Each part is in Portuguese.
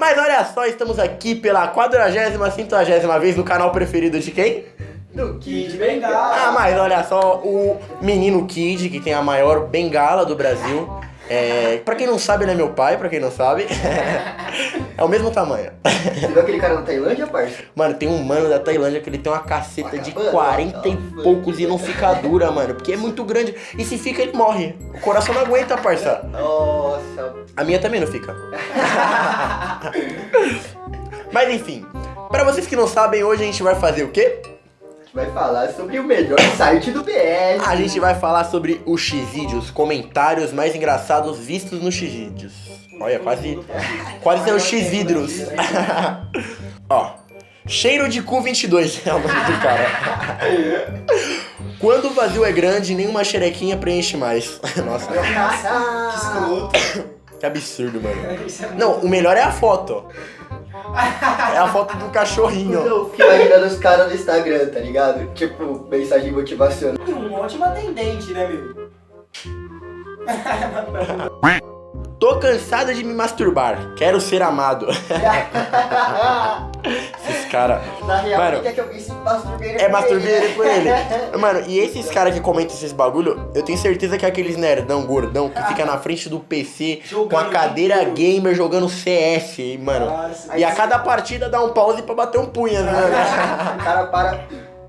Mas olha só, estamos aqui pela 40 50 vez no canal preferido de quem? Do Kid Bengala. Ah, mas olha só, o menino Kid, que tem a maior bengala do Brasil. É, pra quem não sabe, ele é meu pai, pra quem não sabe. é o mesmo tamanho. Você viu aquele cara na Tailândia, parça? Mano, tem um mano da Tailândia que ele tem uma caceta de 40 e poucos e não fica dura, mano. Porque é muito grande. E se fica, ele morre. O coração não aguenta, parça. Nossa. A minha também não fica. Mas enfim, pra vocês que não sabem, hoje a gente vai fazer o quê? A gente vai falar sobre o melhor site do BS. A gente vai falar sobre os X-Vídeos, comentários mais engraçados vistos nos X-Vídeos. Olha, quase, quase saiu X-Vidros. Ó, cheiro de cu 22 é o nome do cara. Quando o vazio é grande, nenhuma xerequinha preenche mais. Nossa, que escroto. que absurdo, mano. Não, o melhor é a foto. É a foto do cachorrinho. Eu fico imaginando os caras no Instagram, tá ligado? Tipo, mensagem motivacional. Um ótimo atendente, né, meu? Tô cansada de me masturbar. Quero ser amado. Caras. Na real, Mano, quem quer que alguém se masturbeire É por masturbeiro ele? por ele. Mano, e esses caras que comentam esses bagulho, eu tenho certeza que é aqueles nerdão gordão que fica na frente do PC com a Jogando cadeira gamer jogando CS, mano. Nossa, E a cada partida dá um pause pra bater um punha, né? O cara para.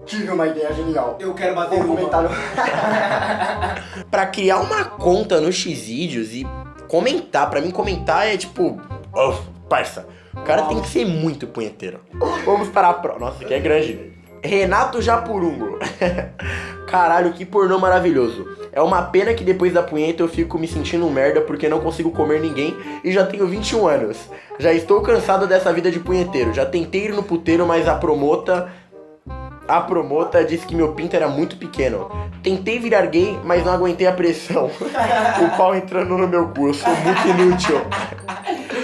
Tive uma ideia genial. Eu quero bater comentar no. pra criar uma conta no Xvideos e comentar, pra mim comentar é tipo, oh, parça, o cara tem que ser muito punheteiro. Vamos para a prova. Nossa, aqui é grande. Renato Japurungo. Caralho, que pornô maravilhoso. É uma pena que depois da punheta eu fico me sentindo merda porque não consigo comer ninguém e já tenho 21 anos. Já estou cansado dessa vida de punheteiro. Já tentei ir no puteiro, mas a promota a promota disse que meu pinto era muito pequeno. Tentei virar gay, mas não aguentei a pressão. o pau entrando no meu cu, eu sou muito inútil.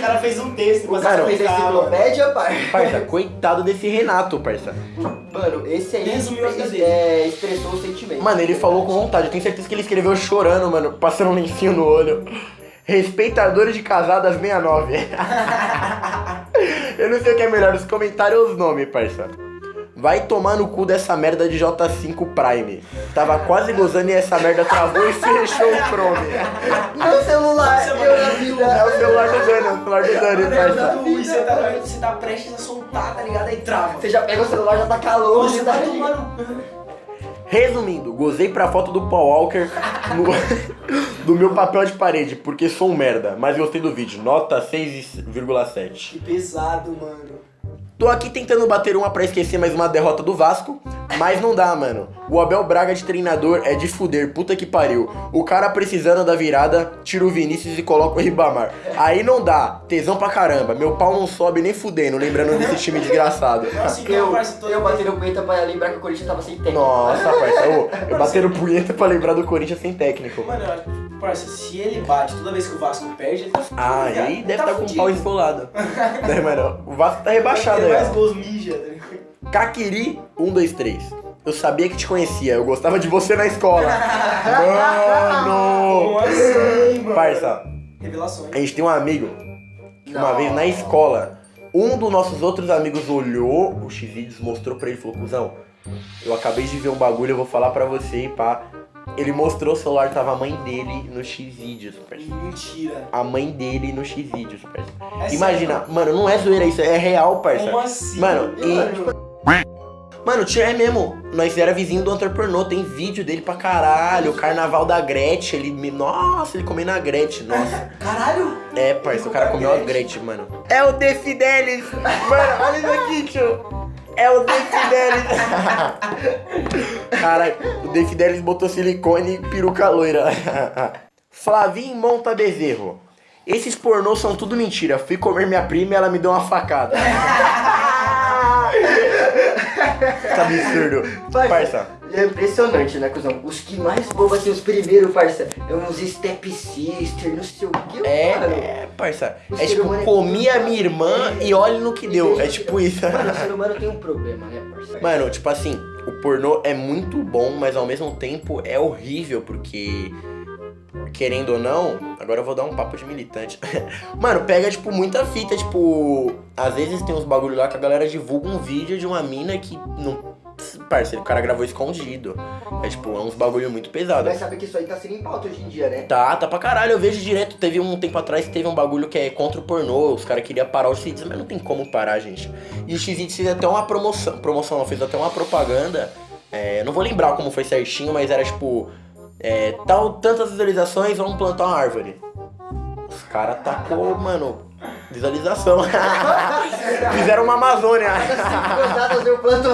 O cara fez um texto pra Cara, se Fez a enciclopédia, pai. Parça, coitado desse Renato, parça. Mano, esse aí Resumiu dele. é, expressou o sentimento. Mano, ele falou com vontade. Eu tenho certeza que ele escreveu chorando, mano, passando um lencinho no olho. Respeitadores de casadas 69. Eu não sei o que é melhor, os comentários ou os nomes, parça. Vai tomar no cu dessa merda de J5 Prime. Tava quase gozando e essa merda travou e fechou o Chrome. Meu celular, eu na mano, vida. É o celular do Dani, é o celular do Dani, Mano, parça. Você tá, você tá prestes a soltar, tá ligado? Aí trava. Você já pega o celular, já tá calor, Você tá tá tomando. Resumindo, gozei pra foto do Paul Walker no, do meu papel de parede, porque sou um merda, mas gostei do vídeo. Nota 6,7. Que pesado, mano. Tô aqui tentando bater uma pra esquecer mais uma derrota do Vasco, mas não dá, mano. O Abel Braga de treinador é de fuder, puta que pariu. O cara precisando da virada, tira o Vinícius e coloca o Ribamar. Aí não dá, tesão pra caramba. Meu pau não sobe nem fudendo, lembrando desse time desgraçado. Nossa, então, Eu, toda eu batendo punheta pra lembrar que o Corinthians tava sem técnico. Nossa, parça, ô, eu batendo punheta pra lembrar do Corinthians sem técnico. Mano, eu acho- parça, se ele bate toda vez que o Vasco perde, ele tá fudido. Ah, aí Ele deve tá estar com o pau esfolado. né, mano? O Vasco tá rebaixado Ele aí. mais ó. gols mija, tá ligado? Kakiri 123. Eu sabia que te conhecia, eu gostava de você na escola. Mano! assim, mano? Parça, Revelações. a gente tem um amigo que uma vez na escola, um dos nossos outros amigos olhou o X-Vídeos, mostrou pra ele e falou: Cusão, eu acabei de ver um bagulho, eu vou falar pra você e pá. Ele mostrou o celular, tava a mãe dele no X-Vídeos, parça. Mentira. A mãe dele no X-Vídeos, parça. É Imagina, sério? mano, não é zoeira isso, é real, parça. Como assim? Mano, E, e. mano, Mano, tinha é mesmo. Nós era vizinho do Hunter Pornô, tem vídeo dele pra caralho. O carnaval da Gretchen, ele me. Nossa, ele comendo a Gretchen, nossa. Caralho! É, parça, o cara comeu a Gretchen, mano. É o The Fidelis! Mano, olha isso aqui, tio. É o The Fidelis. Caralho, o The Fidelis botou silicone e peruca loira. Flavinho Monta Bezerro. Esses pornôs são tudo mentira. Fui comer minha prima e ela me deu uma facada. Que absurdo. Parça, Parça. É impressionante, né, cuzão? Os que mais bobam, assim, os primeiros, parça, é uns step sister, não sei o que, É, mano. é, parça. O É tipo, humano é comi a minha irmã É. e olha no que deu. É tipo isso. Mano, o ser humano tem um problema, né, parça? Mano, tipo assim, o pornô é muito bom, mas ao mesmo tempo é horrível, porque querendo ou não, agora eu vou dar um papo de militante. Mano, pega, tipo, muita fita, tipo. Às vezes tem uns bagulho lá que a galera divulga um vídeo de uma mina que não. Parceiro, o cara gravou escondido. É tipo, é uns bagulho muito pesado. Mas sabe que isso aí tá sendo em pauta hoje em dia, né? Tá, tá pra caralho. Eu vejo direto. Teve um tempo atrás que teve um bagulho que é contra o pornô. Os caras queriam parar os X, mas não tem como parar, gente. E o X fez até uma promoção. Promoção não, fez até uma propaganda. É, não vou lembrar como foi certinho, mas era tipo. É, tal, tantas visualizações, vamos plantar uma árvore. Os caras tacou, mano, visualização. Fizeram uma Amazônia. Gozadas eu planto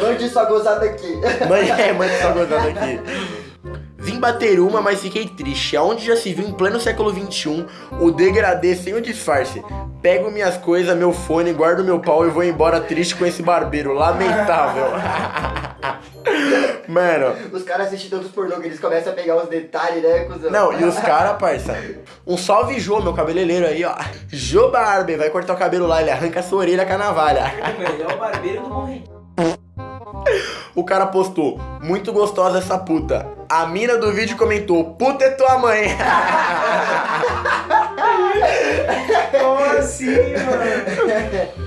Mande sua gozada aqui. Mãe, é, mãe só gozando aqui. Vim bater uma, mas fiquei triste. Aonde já se viu em pleno século XXI o degradê sem o disfarce. Pego minhas coisas, meu fone, guardo meu pau e vou embora triste com esse barbeiro. Lamentável. Mano, Os caras assistem tantos pornô que eles começam a pegar os detalhes, né, cuzão? não, e os caras, parça. Um salve Jô, meu cabeleireiro aí, ó. Jô Barber, vai cortar o cabelo lá, ele arranca a sua orelha com a navalha. Ele é o barbeiro do Morri. O cara postou, muito gostosa essa puta. A mina do vídeo comentou, puta é tua mãe. Como assim, mano?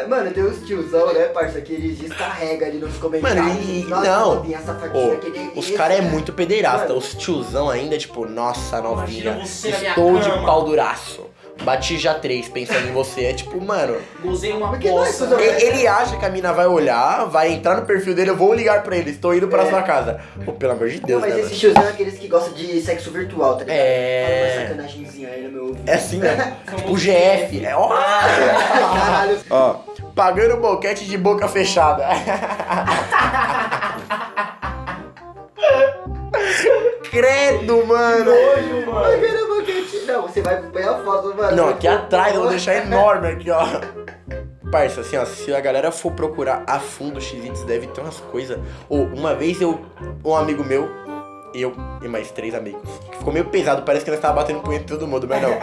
Não, Mano, tem uns tiozão, né, parça, que eles descarregam ali nos comentários. Mano, e- Nossa, não. novinha, safadinha, Ô, que nem os caras é né? muito pederasta. Mano. Os tiozão ainda, tipo, nossa, novinha. Estou de cama. pau duraço. Bati já três pensando em você. É tipo, mano. Gozei uma não é poça. cuzão? e- Ele acha que a mina vai olhar, vai entrar no perfil dele, eu vou ligar pra ele, estou indo pra É. sua casa. Pô, pelo amor de Não, Deus, mas né? esse mano? tiozão é aqueles que gostam de sexo virtual, tá ligado? É. Uma sacanagemzinha aí no meu ouvido. É assim, né? O GF. É, ó. Caralho. Ó, pagando boquete de boca fechada. mano. Não, aqui atrás, eu vou deixar enorme aqui, ó. Parça, assim, ó, se a galera for procurar a fundo o X-Vídeos, deve ter umas coisas. Ou, uma vez eu, um amigo meu, eu e mais três amigos, ficou meio pesado, parece que nós tava batendo punheta todo mundo, mas não.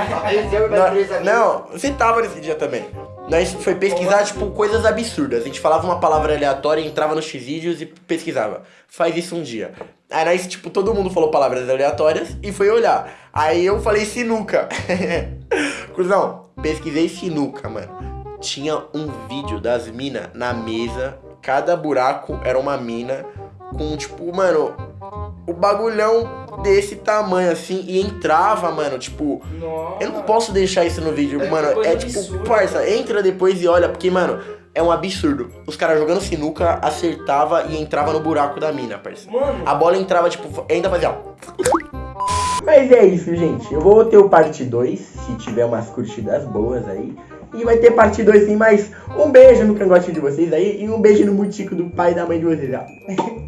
Não, não, você tava nesse dia também. Nós foi pesquisar, tipo, coisas absurdas. A gente falava uma palavra aleatória, entrava nos X-Vídeos e pesquisava. Faz isso um dia. Aí nós, tipo, todo mundo falou palavras aleatórias e foi olhar. Aí eu falei sinuca. Cruzão, pesquisei sinuca, mano. Tinha um vídeo das minas na mesa. Cada buraco era uma mina com, tipo, mano, o bagulhão desse tamanho assim. E entrava, mano, tipo, Nossa. eu não posso deixar isso no vídeo, É mano. É tipo, absurda, parça, entra depois e olha, porque, mano, é um absurdo. Os caras jogando sinuca, acertava e entrava no buraco da mina, parça. Mano, A bola entrava, tipo, ainda fazia, ó. Mas é isso, gente. Eu vou ter o parte 2, se tiver umas curtidas boas aí. E vai ter parte 2 sim, mas um beijo no cangote de vocês aí e um beijo no mutico do pai e da mãe de vocês, ó.